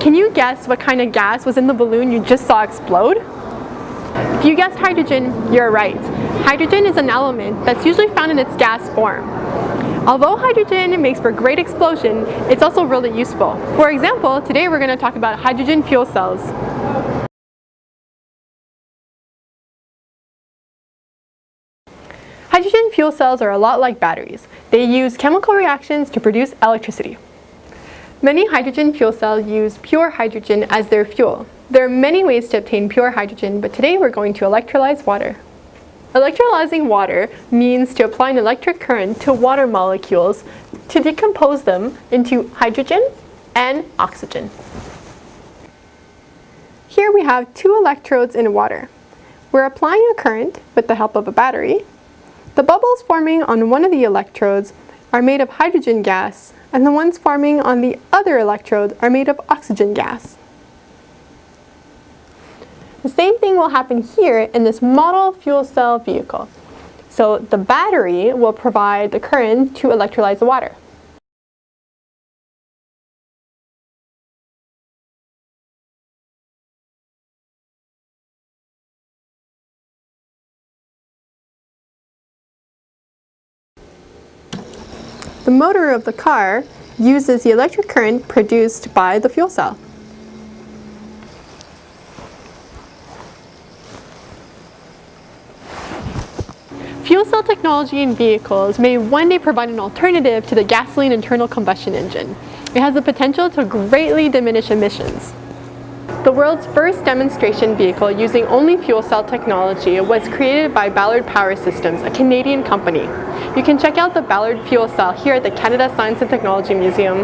Can you guess what kind of gas was in the balloon you just saw explode? If you guessed hydrogen, you're right. Hydrogen is an element that's usually found in its gas form. Although hydrogen makes for great explosion, it's also really useful. For example, today we're going to talk about hydrogen fuel cells. Hydrogen fuel cells are a lot like batteries. They use chemical reactions to produce electricity. Many hydrogen fuel cells use pure hydrogen as their fuel. There are many ways to obtain pure hydrogen, but today we're going to electrolyze water. Electrolyzing water means to apply an electric current to water molecules to decompose them into hydrogen and oxygen. Here we have two electrodes in water. We're applying a current with the help of a battery. The bubbles forming on one of the electrodes are made of hydrogen gas and the ones forming on the other electrode are made of oxygen gas. The same thing will happen here in this model fuel cell vehicle. So the battery will provide the current to electrolyze the water. The motor of the car uses the electric current produced by the fuel cell. Fuel cell technology in vehicles may one day provide an alternative to the gasoline internal combustion engine. It has the potential to greatly diminish emissions. The world's first demonstration vehicle using only fuel cell technology was created by Ballard Power Systems, a Canadian company. You can check out the Ballard fuel cell here at the Canada Science and Technology Museum.